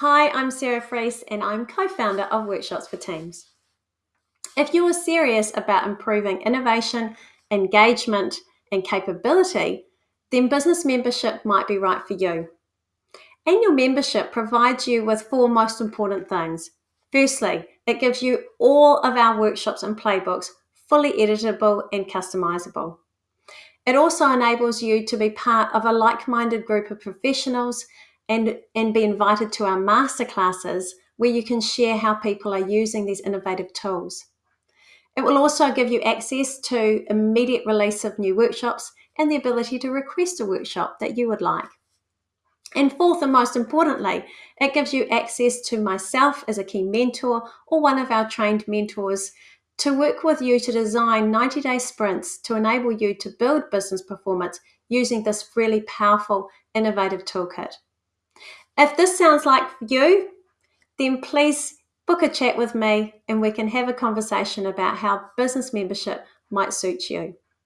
Hi, I'm Sarah Freese and I'm co founder of Workshops for Teams. If you are serious about improving innovation, engagement, and capability, then business membership might be right for you. Annual membership provides you with four most important things. Firstly, it gives you all of our workshops and playbooks fully editable and customizable. It also enables you to be part of a like minded group of professionals and, and be invited to our masterclasses where you can share how people are using these innovative tools. It will also give you access to immediate release of new workshops and the ability to request a workshop that you would like. And fourth and most importantly, it gives you access to myself as a key mentor or one of our trained mentors to work with you to design 90 day sprints to enable you to build business performance using this really powerful, innovative toolkit. If this sounds like you, then please book a chat with me and we can have a conversation about how business membership might suit you.